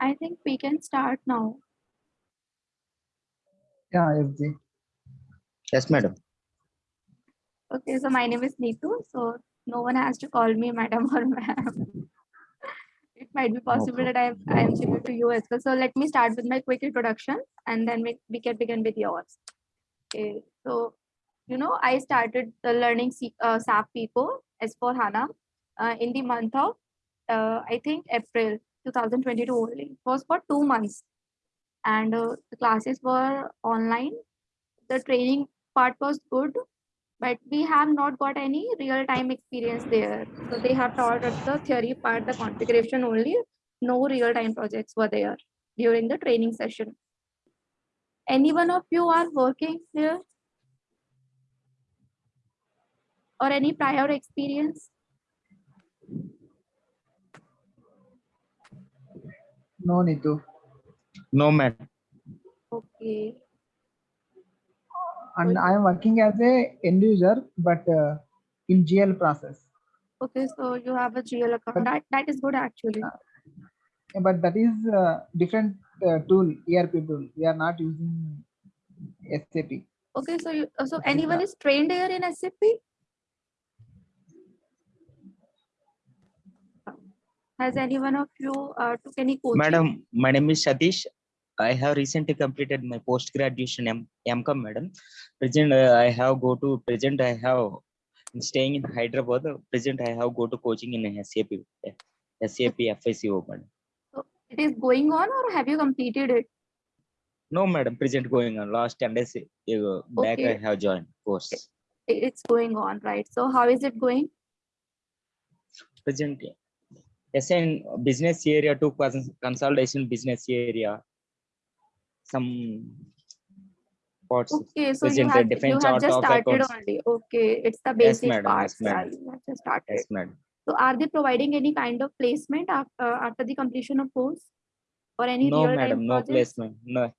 I think we can start now. Yeah, FG. Yes, madam. Okay, so my name is Neetu, so no one has to call me madam or ma'am. It might be possible that I am, I am similar to you as well. So let me start with my quick introduction and then we, we can begin with yours. Okay, so, you know, I started the learning C- uh, SAP people S4 HANA uh, in the month of, uh, I think April 2022 only. It was for two months. And uh, the classes were online. The training part was good, but we have not got any real time experience there. So they have taught us the theory part, the configuration only. No real time projects were there during the training session. Any one of you are working here? Or any prior experience? No need to. No, madam. Okay. And I am working as a end user, but uh, in GL process. Okay, so you have a GL account. That, that is good actually. But that is uh, different uh, tool, ERP tool. We are not using SAP. Okay, so you, uh, so anyone is trained here in SAP? Has anyone of you uh, took any coaching? Madam, my name is Satish. I have recently completed my post graduation M MCOM, madam. Present, uh, I have go to present. I have staying in Hyderabad. Present, I have go to coaching in SAP, SAP FICO, madam. So it is going on or have you completed it? No, madam. Present going on. Last ten days uh, back, I have joined course. It's going on, right? So how is it going? Present. Yes, in business area to cons- consolidation business area. Some parts. Okay, so you have, you have just started only. Okay, it's the Yes, basic madam. parts. Yes, Yeah, you have just started. Yes, madam. So are they providing any kind of placement after, after the completion of course? Or any No, madam, no projects? placement. No,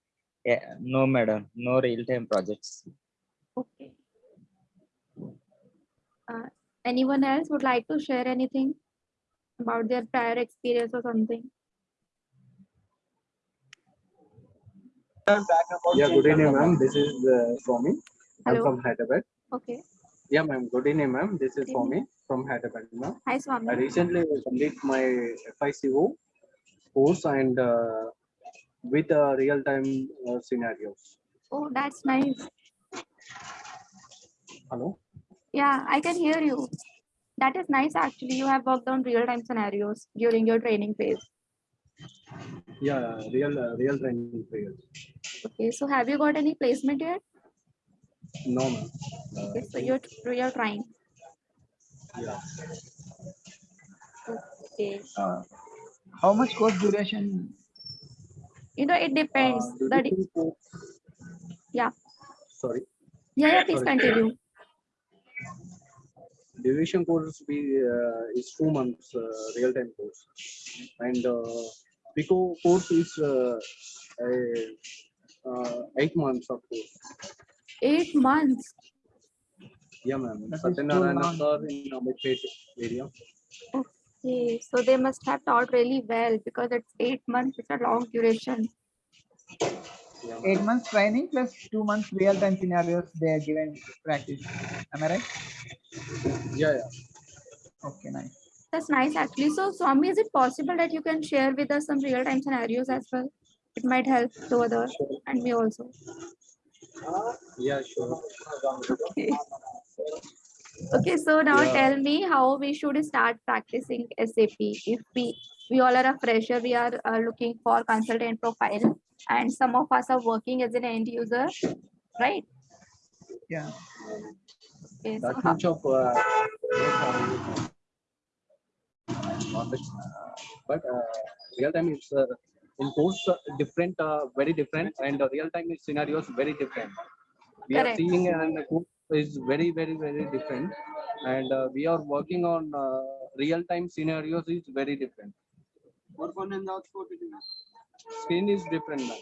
yeah, no, madam, no real-time projects. Okay. Uh, anyone else would like to share anything about their prior experience or something? Yeah, good evening, ma'am. This is uh, Swami. I'm Hello. from Hyderabad. Okay. Yeah, ma'am. Good evening, ma'am. This is Swami from Hyderabad, ma'am. Hi, swami I recently complete my FICO course and uh, with uh, real-time uh, scenarios. Oh, that's nice. Hello. Yeah, I can hear you. That is nice actually. You have worked on real-time scenarios during your training phase. Yeah, real uh, real training phase Okay, so have you got any placement yet? No, ma'am. Uh, Okay, so you're you're trying. yeah. Okay. Uh, how much course duration? You know, it depends. Uh, de- Yeah. Sorry. yeah, yeah, please sorry. continue. Duration course be uh, is two months uh, real-time course, and uh, FICO course is uh, a, uh, eight months of course. Eight months. Yeah, ma'am. That is too Satyanarayana sir in Ameerpet area. Okay, so they must have taught really well because it's eight months. It's a long duration. Yeah. Eight months training plus two months real time scenarios they are given practice. Am I right? Yeah, yeah. Okay, nice. That's nice actually. So Swami, is it possible that you can share with us some real-time scenarios as well? It might help to others and me also. Uh, yeah, sure. Okay. Okay, so now Yeah. tell me how we should start practicing SAP. If we we all are a fresher, we are uh, looking for consultant profile, and some of us are working as an end user, right? Yeah. Okay, so That much of uh, uh, but uh, real time is uh, in course uh, different, uh, very different, and uh, real time scenarios very different. We are seeing and is very, very, very different, and uh, we are working on uh, real time scenarios is very different. Screen is different now.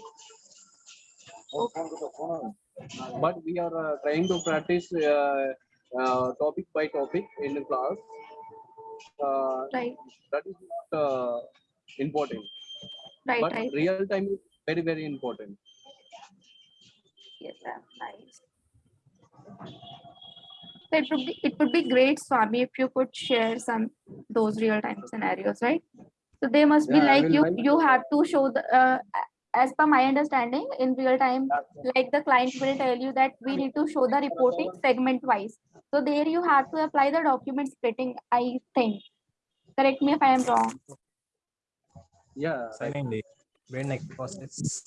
But we are uh, trying to practice uh, uh, topic by topic in the class. Uh, right. that is not uh, important. Right, but right. real time is very very important. Yes, sir. Nice. It would be it would be great, Swami, if you could share some those real time scenarios, right? So they must yeah, be like you mind. you have to show the uh, as per my understanding in real time, like the client will tell you that we need to show the reporting segment wise. So there you have to apply the document splitting, I think. Correct me if I am wrong. Yeah. Certainly. Very next process.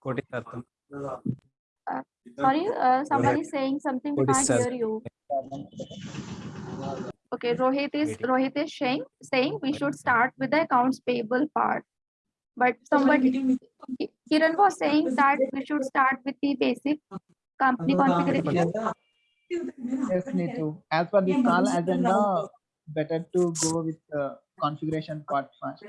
Koti Sorry, uh, someone is saying something, we can't hear you. Okay, Rohit is, Rohit is saying, saying we should start with the accounts payable part. But somebody, Kiran was saying that we should start with the basic company configuration. Yes, Neetu. As per this call agenda, better to go with the configuration part first.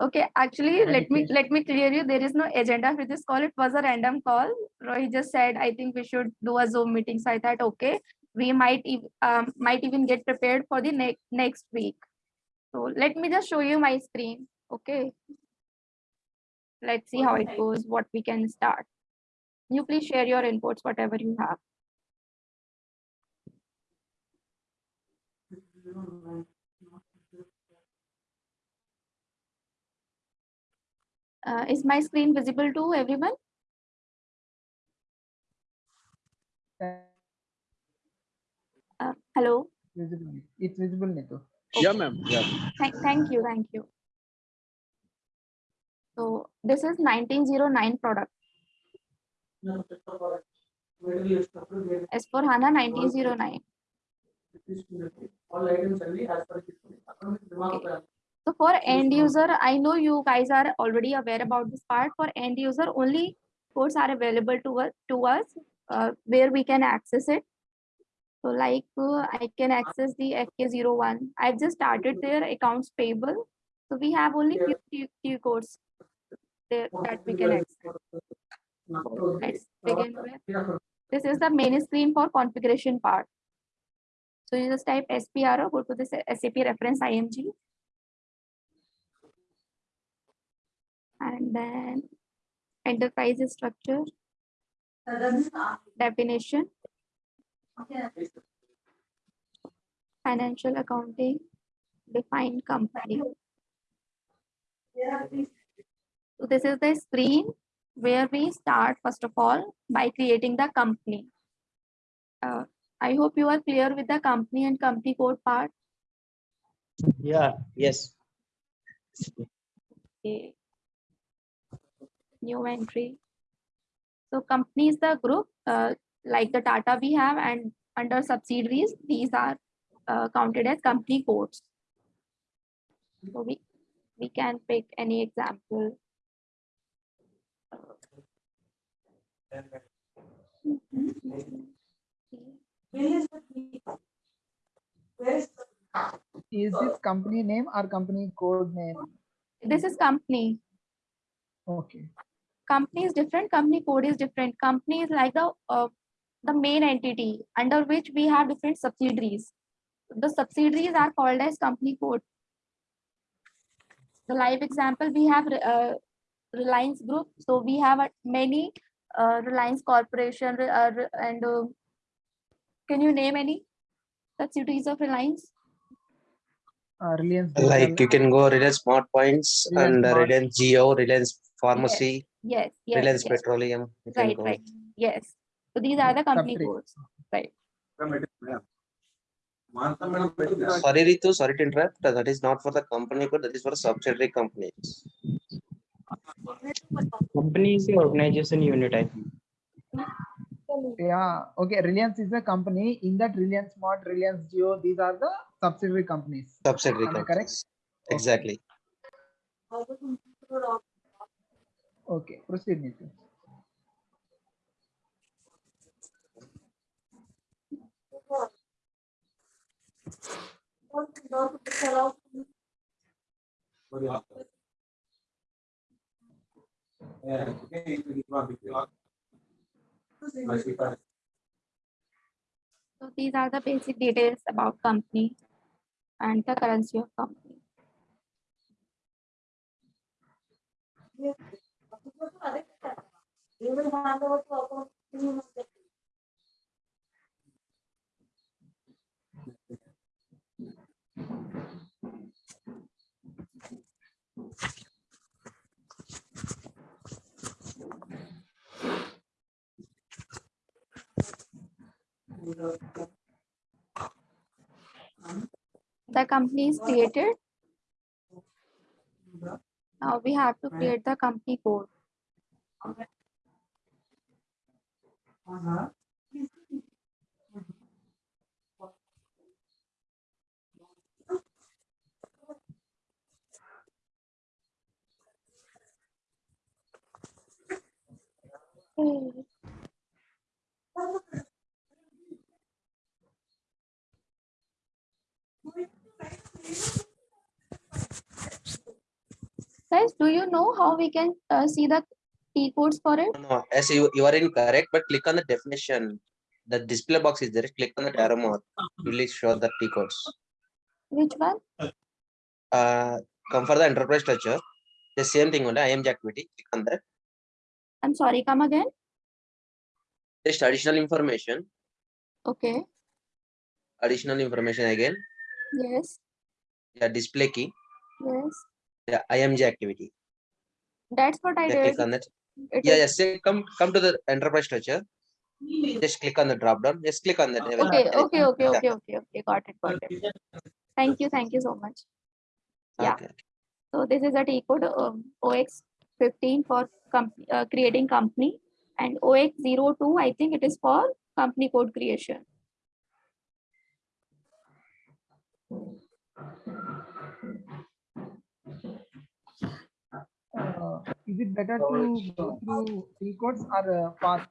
Okay, actually, let me, let me clear you, there is no agenda for this call. It was a random call. Roy just said, I think we should do a Zoom meeting. So I thought, okay, we might, ev- um, might even get prepared for the next, next week. So let me just show you my screen, okay? Let's see how it goes, what we can start. You please share your inputs, whatever you have. Uh, is my screen visible to everyone? Uh, hello? Visible. It's visible, Neetu. yeah, ma'am. Yeah. Thank, thank you, thank you. So this is nineteen zero nine product. S4 HANA nineteen zero nine. So for end user, I know you guys are already aware about this part. For end user, only codes are available to us, to us uh, where we can access it. So like uh, I can access the FK01. I've just started their accounts payable. So we have only few, few, few codes there that we can access. So let's begin with. This is the main screen for configuration part. So you just type SPRO, go to this SAP reference IMG. And then enterprise structure, definition, financial accounting, define company. So this is the screen where we start first of all by creating the company. Uh, I hope you are clear with the company and company code part. Yeah, yes. Okay. New entry. So company is the group, uh, like the data we have and under subsidiaries, these are uh, counted as company codes. So we, we can pick any example. Is this company name or company code name? This is company. Okay. Company is different, company code is different. Company is like the uh, the main entity under which we have different subsidiaries. The subsidiaries are called as company code. The live example we have uh, Reliance Group. So we have uh, many uh, Reliance Corporation uh, and uh, can you name any subsidiaries of Reliance? Uh, Reliance. Like you can go Reliance Smart Points Reliance and Smart. Reliance Jio, Reliance Pharmacy, Yes, yes, Reliance yes. Petroleum. You Right, go. right. Yes. So these are the company Subsidiaries. codes. Sorry, Ritu, sorry to interrupt. That is not for the company code, that is for subsidiary companies. Company is the organization unit, I think. Yeah. Okay. Reliance is a company. In that Reliance Smart, Reliance Jio, these are the subsidiary companies. Subsidiary Am I correct? companies. Exactly. Okay. Okay, proceed, Nitin. So these are the basic details about company and the currency of company. The company is created. Now we have to create the company code. Guys, do you know how we can uh, see the T codes for it? No, as you, you are incorrect, but click on the definition. The display box is there, click on the arrow mark, you will show the T codes. Which one? Uh, come for the enterprise structure, the same thing only, IMG activity, click on that. I'm sorry, come again. Just additional information, Okay, additional information again, yes, the display key, yes. the IMG activity. That's what I Yeah, did. click on that. It Yeah, is- yes, say, come, come to the enterprise structure. Just click on the drop down, just click on that. I will- Okay, okay, okay, Yeah. okay, okay, okay. Got it, got it. Thank you, thank you so much. yeah. Okay. So this is a T code um, OX fifteen for com- uh, creating company and OX 02 I think it is for company code creation. Uh, is it better to go through T codes or uh, fast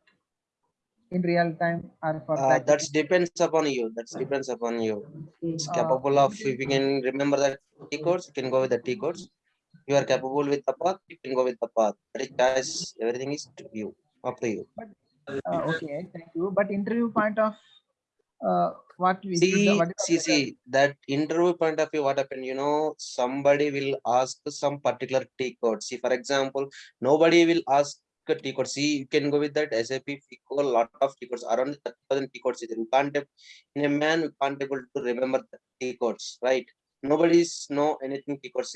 in real time or for Uh, practice? that's depends upon you, that's depends upon you. It's Uh, capable of, if you can remember the T codes, you can go with the T codes. You are capable with the path, you can go with the path. But it does, everything is to you, up to you. Uh, okay, thank you. But interview point of uh, what we See, what is the see, see, that interview point of view, what happened, you know, somebody will ask some particular T code. See, for example, nobody will ask a T code. See, you can go with that SAP FICO, lot of T codes, around thirty thousand T codes. You can't, in a man, you can't able to remember the T codes, right? Nobody's know anything T codes.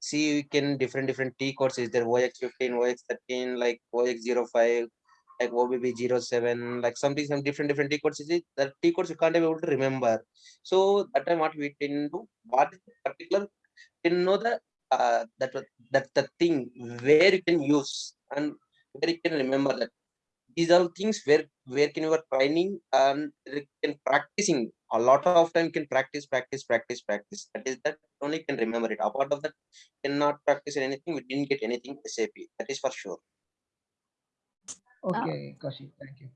See, you can different, different T codes is there, OX fifteen, OX thirteen, like OX 05 like OBB 07, like something, some different, different T codes. Is it the T codes you can't be able to remember. So that time what we didn't do, what particular, didn't know the uh, that that the thing where you can use and where you can remember that. These are things where where can you are training and can practicing a lot of time can practice practice practice practice that is that only can remember it apart of that cannot practice anything we didn't get anything sap that is for sure Okay, Kaushik, thank you.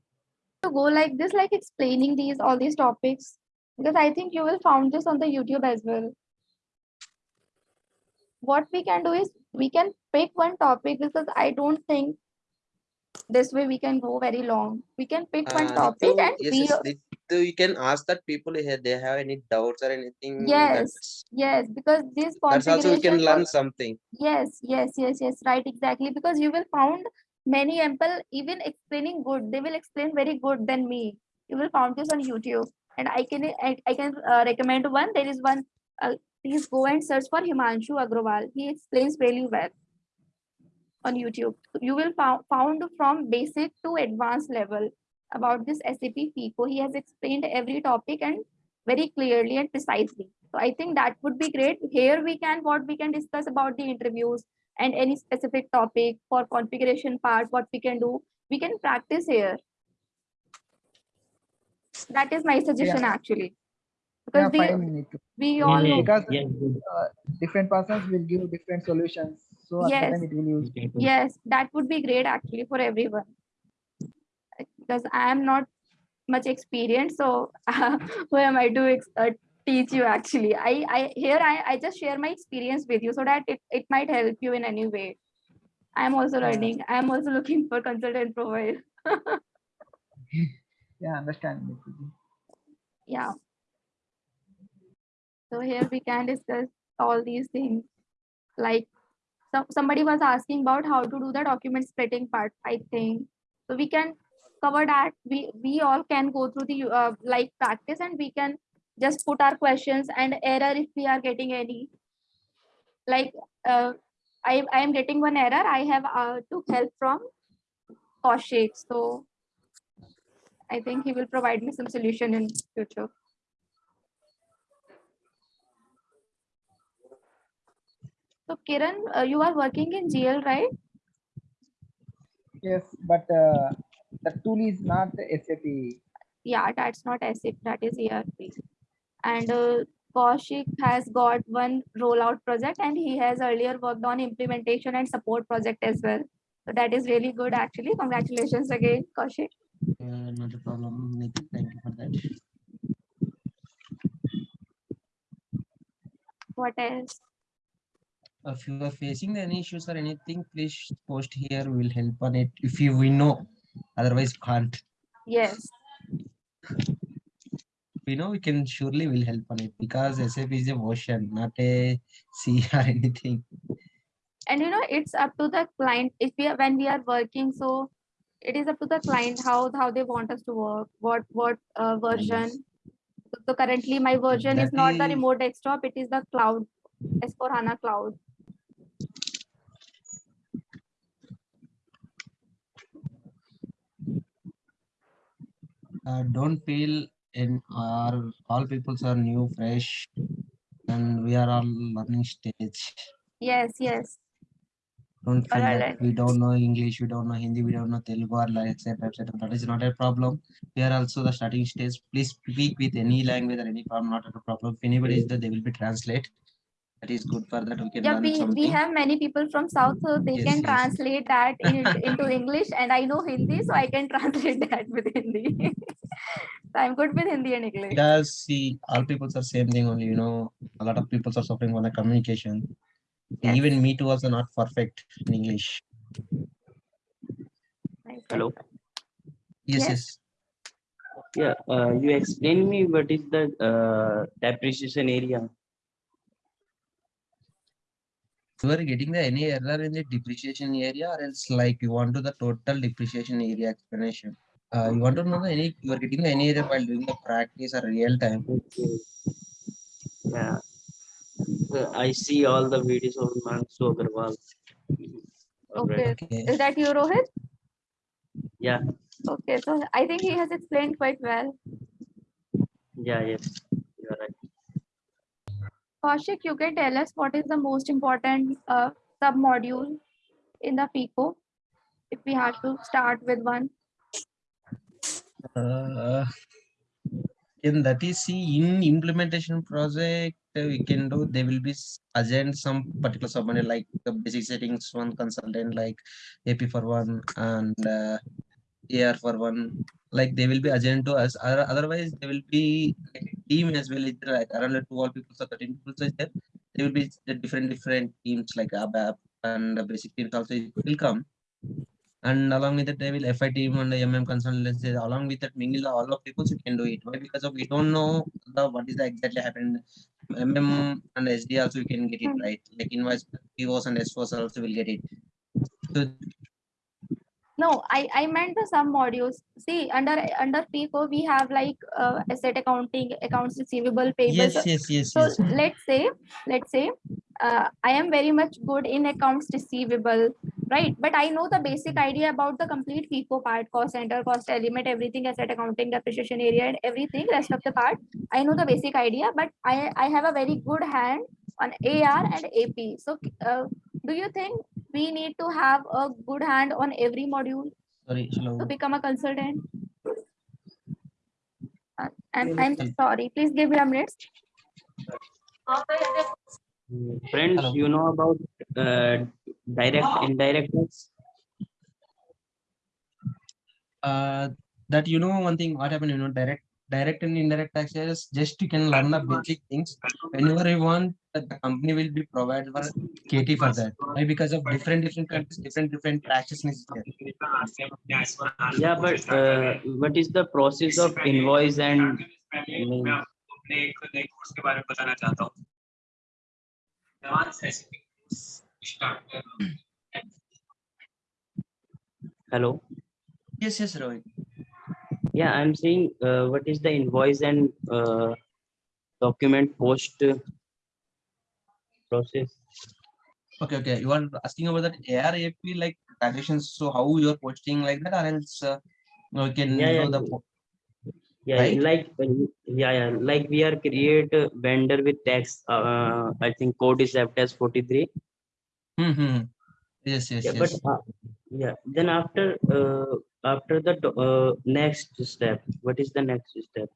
To go like this, like explaining these all these topics because I think you will found this on the YouTube as well. What we can do is we can pick one topic because I don't think this way we can go very long. We can pick one Uh, topic Ritu, and yes, we yes, Ritu, you can ask that people if they have any doubts or anything. Yes, yes because this That's also we can learn something. Yes, yes, yes, yes, right, exactly. Because you will found many people even explaining good. They will explain very good than me. You will found this on YouTube, and I can I, I can uh, recommend one. There is one. Uh, please go and search for Himanshu Agrawal. He explains really well on YouTube. You will found found from basic to advanced level about this SAP FICO. He has explained every topic and very clearly and precisely. So I think that would be great. Here we can what we can discuss about the interviews and any specific topic for configuration part, what we can do. We can practice here. That is my suggestion actually. Yeah, Because we, fine, we all know, Because Yes, good. uh, different persons will give different solutions. So Yes. time it will use. yes, that would be great actually for everyone. Because I am not much experienced, so who am I to ex- uh, teach you actually? I, I here I, I just share my experience with you so that it, it might help you in any way. I am also learning. I am also looking for consultant profile. Yeah, understand. Yeah. So here we can discuss all these things like some, somebody was asking about how to do the document splitting part, I think. So we can cover that. We, we all can go through the uh, like practice and we can just put our questions and error if we are getting any. Like uh, I, I am getting one error. I have uh, took help from Kaushik. So I think he will provide me some solution in future. So Kiran, uh, you are working in GL, right? Yes, but uh, the tool is not SAP. Yeah, that's not SAP, that is ERP. And uh, Kaushik has got one rollout project and he has earlier worked on implementation and support project as well. So that is really good actually. Congratulations again, Kaushik. Uh, not a problem. Thank you for that. What else? If you are facing any issues or anything, please post here. We will help on it. If you we know, otherwise can't. Yes, We know we can surely will help on it because SAP is a version, not a C or anything. and you know, it's up to the client if we are when we are working, so it is up to the client how how they want us to work, what what uh, version. So, so currently my version is That not the remote desktop, it is the cloud, S4 HANA cloud. Uh, don't feel in our all peoples are new, fresh, and we are all learning stage. Yes, yes. Don't feel that we don't know English, we don't know Hindi, we don't know Telugu or like etc. etc. That is not a problem. We are also the starting stage. Please speak with any language or any problem, not a problem. If anybody is there, they will be translate. That is good for that. We can Yeah, learn we, we have many people from South, so they Yes, can yes. translate that in, into English and I know Hindi, so I can translate that with Hindi. So I'm good with Hindi and English. Because see, all people are same thing only, you know, a lot of people are suffering on the communication. Yes. Even me too also not perfect in English. Hello. Yes, Yes. yes. Yeah, uh, you explain me what is the uh, depreciation area? You are getting the any error in the depreciation area or else like you want to the total depreciation area explanation. Uh, you want to know the any, you are getting the any error while doing the practice or real time. Okay. Yeah. I see all the videos of Mansu Agrawal. Okay. Alright. Okay. Is that you, Rohit? Yeah, Okay, so I think he has explained quite well. yeah, yes, you're right. Kaushik, you can tell us what is the most important uh, sub-module in the FICO? If we have to start with one. Uh, in that is see in implementation project we can do they will be assigned some particular submodule like the basic settings one consultant like AP for one and uh, AR for one like they will be assigned to us. Otherwise they will be like a team as well. It's like around 12 people or 13 people so there they will be the different different teams like ABAP and the basic teams also will come. And along with that they will FI team and the MM consultants they- along with that mingle all of people you can do it. Why? Because of we don't know the what is the exactly happened. MM and SD also you can get it Hmm. right? Like invoice POs and SOs also will get it. So No, I, I meant the sub modules. See, under under FICO, we have like uh, asset accounting, accounts receivable, payable. yes yes yes So yes let's say, let's say, uh, I am very much good in accounts receivable, right? But I know the basic idea about the complete FICO part, cost center, cost element, everything, asset accounting, depreciation area, and everything, rest of the part. I know the basic idea, but I, I have a very good hand on AR and AP. So uh, do you think we need to have a good hand on every module sorry hello to become a consultant? Uh, I'm, I'm sorry, please give me a minute. Friends, Hello. you know about uh, direct, indirect tax? uh that you know one thing what happened you know direct direct and indirect taxes just you can learn the basic things whenever you want that the company will be provided for KT for that why because of different different countries different different taxes is there Yeah, but uh, what is the process of invoice and mm, Hello. Yes, yes, Rohit. Yeah, I'm saying, uh, what is the invoice and, uh, document post process? Okay, okay. You are asking about that ARAP like transactions. So how you are posting like that, or else uh, we can Yeah, know yeah. the Yeah, Right? like, uh, yeah, yeah, like we are create a vendor with tax, uh, I think code is as forty-three. Hmm, hmm. Yes, yes, Yeah, but, uh, yeah, then after, uh, after the, uh, next step, what is the next step?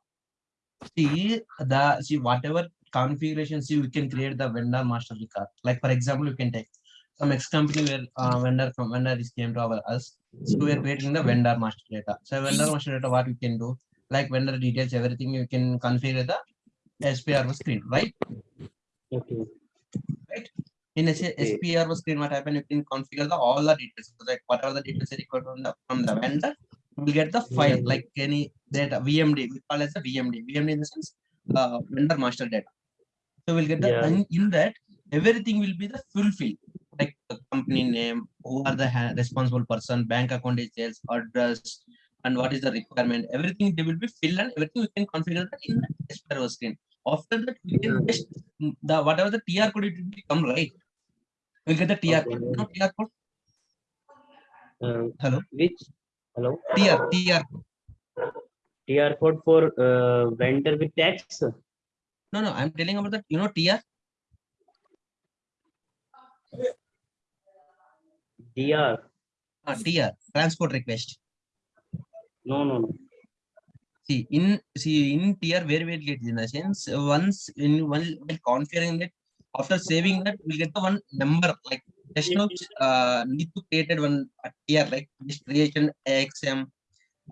See the see whatever configuration. See, we can create the vendor master record. Like for example, you can take some X company where uh, vendor from vendor is came to our us. So we are creating the vendor master data. So vendor master data, what we can do, like vendor details, everything you can configure the SPRO screen, right? Okay, In. SPRO screen, what happen? You can configure the all the details. Like whatever the details are required from the from the vendor, you will get the file like any data VMD. We call as a VMD. VMD in the sense uh, vendor master data. So we'll get the Yeah. and in that everything will be the fulfilled, like the company name, who are the responsible person, bank account details, address, and what is the requirement. Everything they will be filled and everything we can configure that in the SPRO screen. After that, we can just the whatever the TR code it will become right. We'll get the TR code. No TR code. uh, Hello. which, hello, TR TR. TR code for, uh, vendor with tax? No no. I'm telling about that. You know TR. DR, Uh, TR transport request. no, no, no. See in see in tier where we get in the sense once in one while configuring it after saving that we'll get the one number like just now uh need to create it one tier like this creation XM.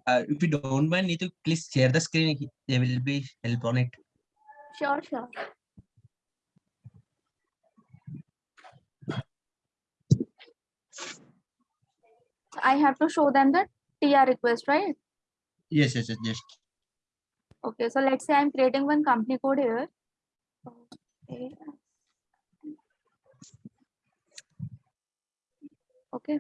Uh, if you don't mind, Neetu please share the screen. he- There will be help on it. Sure, sure. I have to show them the TR request, right? Yes, yes, yes, just Okay, so let's say I'm creating one company code here. Okay. Okay.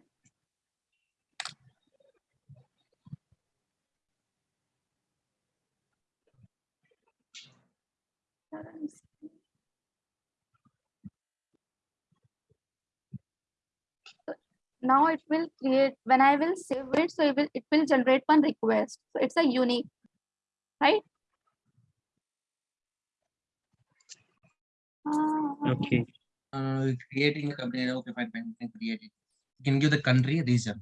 Now it will create, when I will save it, so it will, it will generate one request. So it's a unique, right? Ah, Okay, uh, creating a company. Okay, fine, fine. You create it. You can give the country region.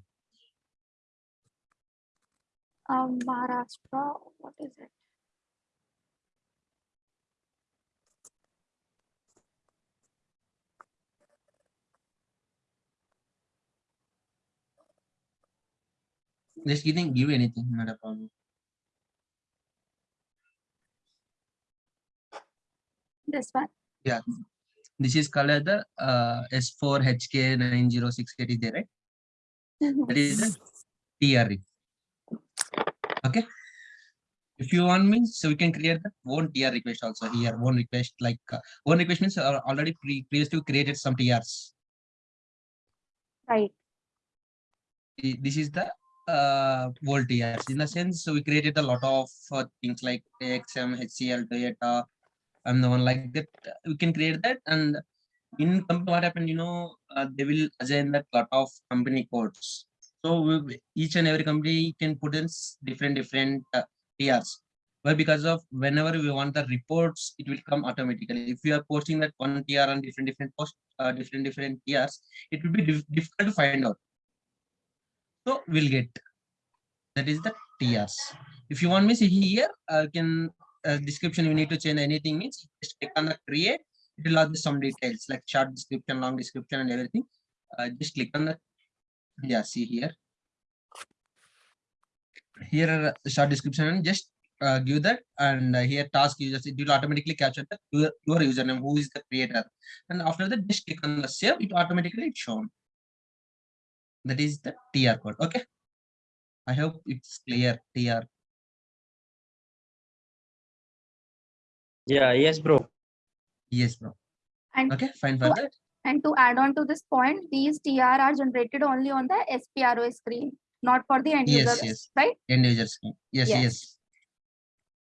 Um, Maharashtra, what is it? Just give give anything, not a problem. This one. Yeah, this is called the uh, S4HK9068 is there, right? That is the TRE. Okay. If you want me, so we can create the one TR request also here. One request like uh, one request means uh, already pre previously created some TRs. Right. This is the uh whole TRs. In the sense, so we created a lot of uh, things like AXM, HCL, Toyota, and the one like that. We can create that and in company what happened, you know, uh, they will assign that lot of company codes. So we, each and every company can put in different different uh, TRs. Well, because of whenever we want the reports, it will come automatically. If you are posting that one TR on different different post, uh, different different TRs, it will be dif- difficult to find out. So we'll get that is the TRs. If you want me see here, I can uh, description you need to change anything means just click on the create. It will have some details like short description, long description, and everything. Uh, just click on the yeah. See here. Here short description and just uh, give that and uh, here task users it will automatically capture the your, your username who is the creator and after that just click on the save it automatically it's shown that is the tr code okay i hope it's clear tr yeah, yes, bro. yes bro And okay fine for that And to add on to this point, these TR are generated only on the SPRO screen, not for the end Yes, user, yes. right? End user scheme. Yes, Yes. yes.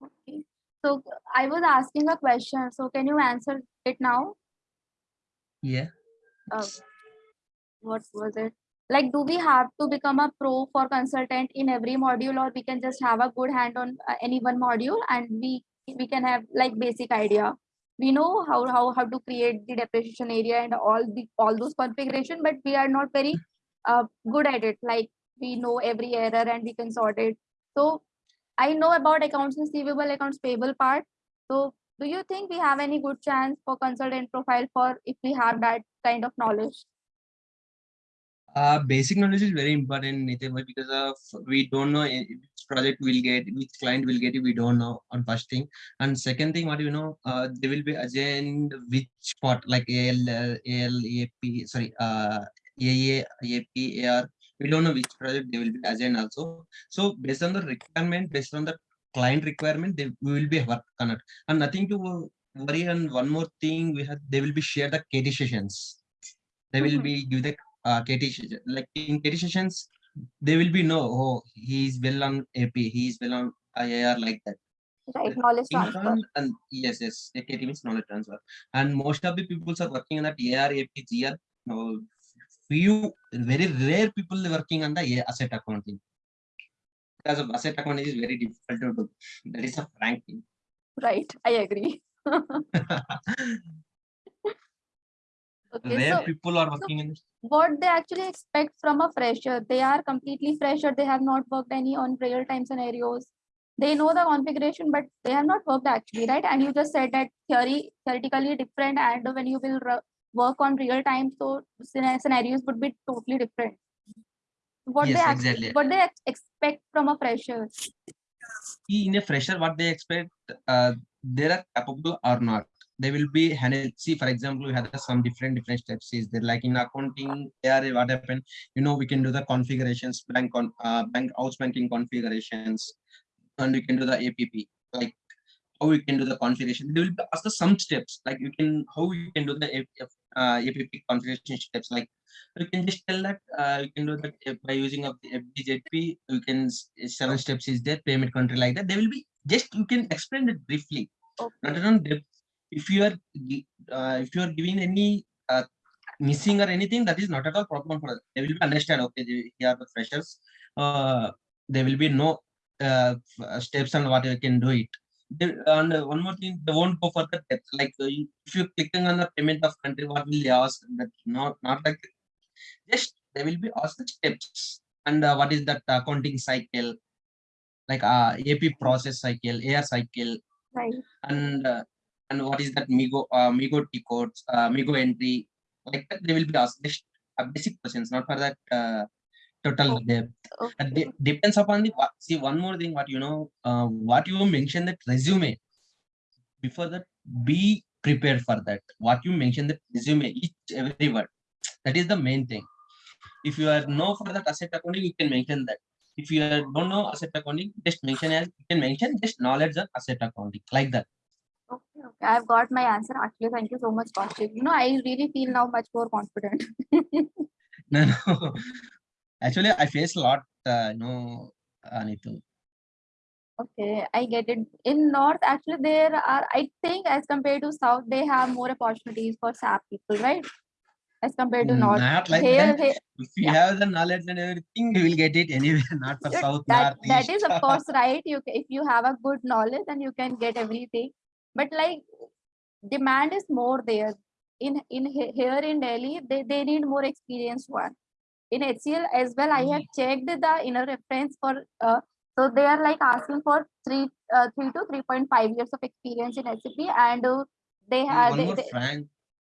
Okay. So I was asking a question, so can you answer it now? Yeah. Uh, what was it? Like, do we have to become a pro for consultant in every module, or we can just have a good hand on uh, any one module and we we can have like basic idea. We know how how how to create the depreciation area and all the all those configuration, but we are not very uh, good at it. Like we know every error and we can sort it. So I know about accounts receivable, accounts payable part. So do you think we have any good chance for consultant profile for if we have that kind of knowledge? Uh, basic knowledge is very important because of we don't know which project we'll get, which client will get it, we don't know on first thing. And second thing, what do you know, uh, they will be assigned which part like AL, AL, AP, sorry, uh, AA, AP, AR. We don't know which project they will be assigned also. So based on the requirement, based on the client requirement, they we will be work on it. And nothing to worry. And one more thing, we have they will be share the KT sessions. They will Mhm. be give the uh, KT. Like in KT sessions, they will be no, oh, he is well on AP, he is well on IIR like that. Right, knowledge transfer. and yes, yes, KT means knowledge transfer. And most of the people are working on that AR, AP, GR. No, few, very rare people working on the asset accounting. Because of asset accounting is very difficult to do. That is a frank thing. Right, I agree. Okay, Rare so people are working in this. what they actually expect from a fresher, they are completely fresher, they have not worked any on real time scenarios. They know the configuration, but they have not worked actually, right? And you just said that theory, theoretically different, and when you will work on real time, so scena- scenarios would be totally different. What they Yes, act- exactly. what they expect from a fresher. See, in a fresher, what they expect, uh, they are capable or not. They will be handled. See, for example, we have some different different steps. Is there like in accounting, there what happened? You know, we can do the configurations, bank on uh, bank house banking configurations, and we can do the APP. Like how we can do the configuration. They will be asked the some steps. Like you can how you can do the APP, uh, APP configuration steps. Like you can just tell that uh, you can do that uh, by using of the FBZP. You can seven steps is there payment country like that. They will be just you can explain it briefly. okay. Not on depth. If you are uh, if you are giving any uh, missing or anything, that is not at all problem for us. They will be understand. Okay, they- here are the freshers. Uh, there will be no uh, steps on what you can do it. They- and one more thing, they won't go for the depth. Like uh, if you're clicking on the payment of country, what will they ask? That not not like just they will be asked the steps and uh, what is that accounting cycle, like uh, AP process cycle, AR cycle, right. and uh, and what is that Migo uh, Migo T codes, uh, Migo entry, like that they will be asked just uh, basic questions, not for that uh, total depth. And Okay, de- depends upon the see one more thing what you know uh, what you mentioned that resume. Before that be prepared for that. What you mentioned that resume each every word. That is the main thing. If you are know for that asset accounting you can mention that. If you are, don't know asset accounting just mention as you can mention just knowledge of asset accounting like that okay, okay. I've got my answer actually. Thank you so much, Kaushik. You know, I really feel now much more confident. no no actually i face a lot uh, you know Anitu. Okay, I get it. In North, actually, there are, I think, as compared to South, they have more opportunities for SAP people, right? As compared to North. not like Here, here, if you yeah. have the knowledge and everything you will get it anywhere not for south that north that is east of course right. You if you have a good knowledge, then you can get everything. But like demand is more there. In in here in Delhi, they, they need more experienced one. In HCL as well, I have checked the inner reference for uh, so they are like asking for three uh, three to three point five years of experience in SAP, and uh, they have one more they, frank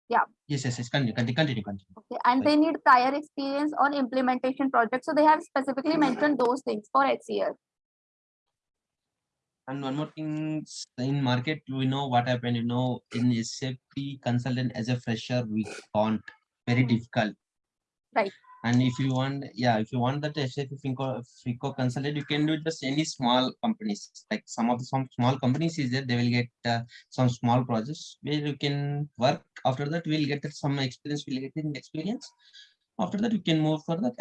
yeah. yes yes yes continue continue continue, continue. okay, and they need prior experience on implementation projects. So they have specifically mentioned those things for HCL. And one more thing, in market, we know what happened, you know, in SAP consultant as a fresher, we can't, very difficult. Right. And if you want, yeah, if you want that SAP FICO, FICO consultant, you can do it just any small companies, like some of the some small companies is there, they will get uh, some small projects where you can work After that, we'll get some experience, we'll get in experience. After that, we can move for the